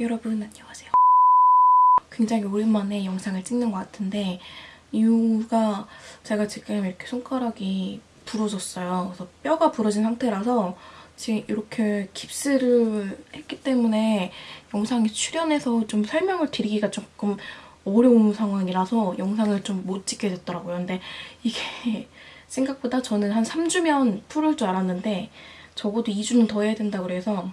여러분 안녕하세요. 굉장히 오랜만에 영상을 찍는 것 같은데 이유가 제가 지금 이렇게 손가락이 부러졌어요. 그래서 뼈가 부러진 상태라서 지금 이렇게 깁스를 했기 때문에 영상에 출연해서 좀 설명을 드리기가 조금 어려운 상황이라서 영상을 좀 못 찍게 됐더라고요. 근데 이게 생각보다 저는 한 3주면 풀을 줄 알았는데 적어도 2주는 더 해야 된다고 그래서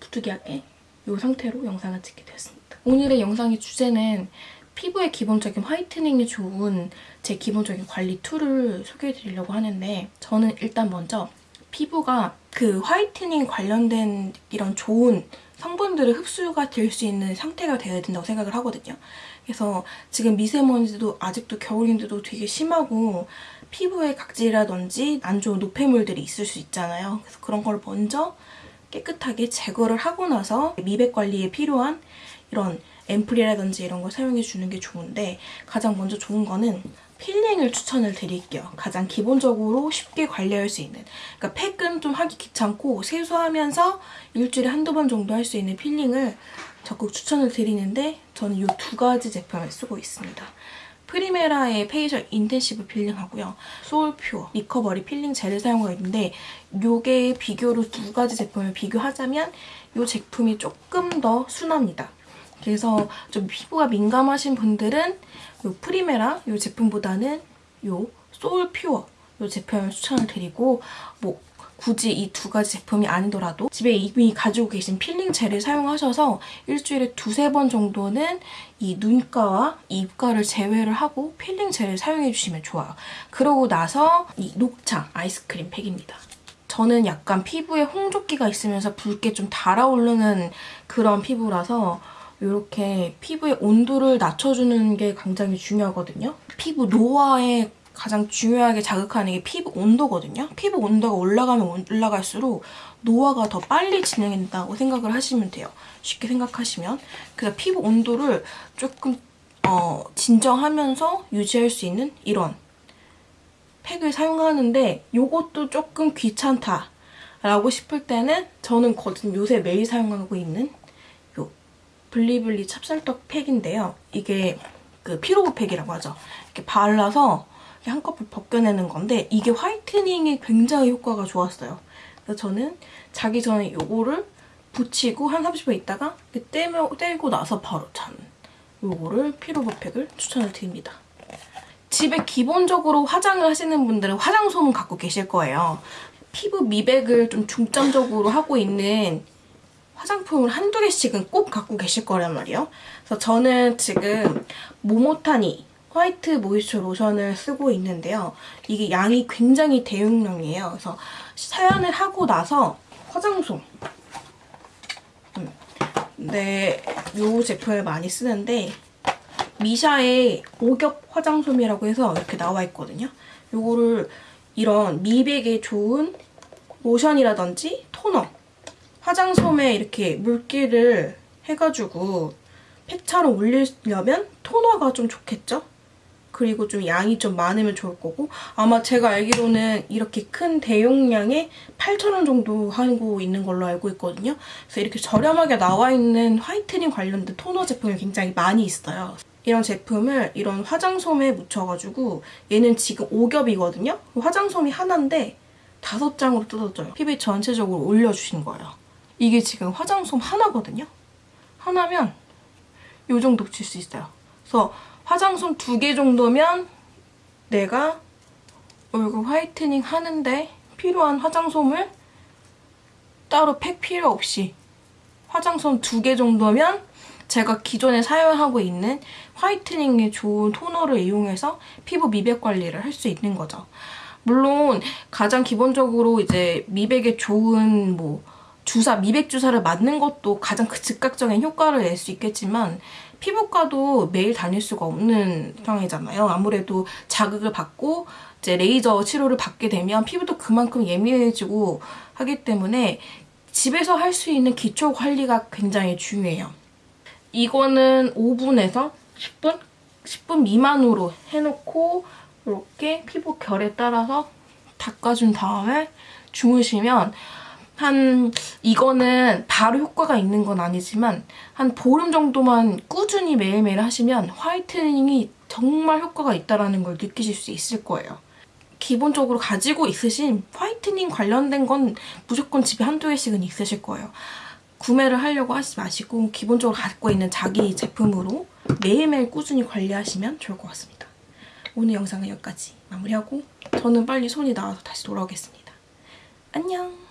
부득이하게 이 상태로 영상을 찍게 되었습니다. 오늘의 영상의 주제는 피부의 기본적인 whitening에 좋은 제 기본적인 관리 tool을 소개해드리려고 하는데 저는 일단 먼저 피부가 그 whitening 관련된 이런 좋은 성분들을 흡수가 될 수 있는 상태가 되어야 된다고 생각을 하거든요. 그래서 지금 미세먼지도 아직도 겨울인데도 되게 심하고 피부에 각질이라든지 안 좋은 노폐물들이 있을 수 있잖아요. 그래서 그런 걸 먼저 깨끗하게 제거를 하고 나서 미백 관리에 필요한 이런 앰플이라든지 이런 걸 사용해 주는 게 좋은데 가장 먼저 좋은 거는 peeling을 추천을 드릴게요. 가장 기본적으로 쉽게 관리할 수 있는 그러니까 팩은 좀 하기 귀찮고 세수하면서 일주일에 한두 번 정도 할 수 있는 peeling을 적극 추천을 드리는데 저는 이 두 가지 제품을 쓰고 있습니다. 프리메라의 facial intensive peeling하고요. 소울퓨어 recovery peeling gel을 사용하고 있는데 이게 비교로 두 가지 제품을 비교하자면 이 제품이 조금 더 순합니다. 그래서 좀 피부가 민감하신 분들은 이 프리메라 이 제품보다는 이 소울퓨어 이 제품을 추천을 드리고 뭐 굳이 이 두 가지 제품이 아니더라도 집에 이미 가지고 계신 peeling gel을 사용하셔서 일주일에 두세 번 정도는 이 눈가와 이 입가를 제외를 하고 peeling gel을 사용해주시면 좋아요. 그러고 나서 이 녹차 아이스크림 팩입니다. 저는 약간 피부에 홍조기가 있으면서 붉게 좀 달아오르는 그런 피부라서 이렇게 피부의 온도를 낮춰주는 게 굉장히 중요하거든요. 피부 노화에 가장 중요하게 자극하는 게 피부 온도거든요. 피부 온도가 올라가면 올라갈수록 노화가 더 빨리 진행된다고 생각을 하시면 돼요. 쉽게 생각하시면. 그래서 피부 온도를 조금 어, 진정하면서 유지할 수 있는 이런 팩을 사용하는데 이것도 조금 귀찮다 라고 싶을 때는 저는 거진 요새 매일 사용하고 있는 요 블리블리 찹쌀떡 팩인데요. 이게 그 피로그 팩이라고 하죠. 이렇게 발라서 한꺼풀 벗겨내는 건데 이게 화이트닝에 굉장히 효과가 좋았어요. 그래서 저는 자기 전에 이거를 붙이고 한 30분 있다가 떼며, 떼고 나서 바로 자는 이거를 피로버팩을 추천을 드립니다. 집에 기본적으로 화장을 하시는 분들은 화장솜은 갖고 계실 거예요. 피부 미백을 좀 중점적으로 하고 있는 화장품을 한두 개씩은 꼭 갖고 계실 거란 말이에요. 그래서 저는 지금 모모타니 화이트 모이스처 로션을 쓰고 있는데요. 이게 양이 굉장히 대용량이에요. 그래서 사연을 하고 나서 화장솜 음. 네, 이 제품을 많이 쓰는데 미샤의 오겹 화장솜이라고 해서 이렇게 나와 있거든요. 이거를 이런 미백에 좋은 로션이라든지 토너 화장솜에 이렇게 물기를 해가지고 팩처럼 올리려면 토너가 좀 좋겠죠? 그리고 좀 양이 좀 많으면 좋을 거고 아마 제가 알기로는 이렇게 큰 대용량에 8,000원 정도 하고 있는 걸로 알고 있거든요. 그래서 이렇게 저렴하게 나와 있는 화이트닝 관련된 토너 제품이 굉장히 많이 있어요. 이런 제품을 이런 화장솜에 묻혀가지고 얘는 지금 5겹이거든요. 화장솜이 하나인데 다섯 장으로 뜯어져요. 피부에 전체적으로 올려주신 거예요. 이게 지금 화장솜 하나거든요. 하나면 이 정도 붙일 수 있어요. 그래서 화장솜 두 개 정도면 내가 얼굴 화이트닝 하는데 필요한 화장솜을 따로 팩 필요 없이 화장솜 두 개 정도면 제가 기존에 사용하고 있는 화이트닝에 좋은 토너를 이용해서 피부 미백 관리를 할 수 있는 거죠. 물론 가장 기본적으로 이제 미백에 좋은 뭐 주사, 미백 주사를 맞는 것도 가장 그 즉각적인 효과를 낼 수 있겠지만 피부과도 매일 다닐 수가 없는 상황이잖아요. 아무래도 자극을 받고 이제 레이저 치료를 받게 되면 피부도 그만큼 예민해지고 하기 때문에 집에서 할 수 있는 기초 관리가 굉장히 중요해요. 이거는 5분에서 10분? 10분 미만으로 해놓고 이렇게 피부 결에 따라서 닦아준 다음에 주무시면 한 이거는 바로 효과가 있는 건 아니지만 한 보름 정도만 꾸준히 매일매일 하시면 화이트닝이 정말 효과가 있다는 걸 느끼실 수 있을 거예요. 기본적으로 가지고 있으신 화이트닝 관련된 건 무조건 집에 한두 개씩은 있으실 거예요. 구매를 하려고 하지 마시고 기본적으로 갖고 있는 자기 제품으로 매일매일 꾸준히 관리하시면 좋을 것 같습니다. 오늘 영상은 여기까지 마무리하고 저는 빨리 손이 나와서 다시 돌아오겠습니다. 안녕!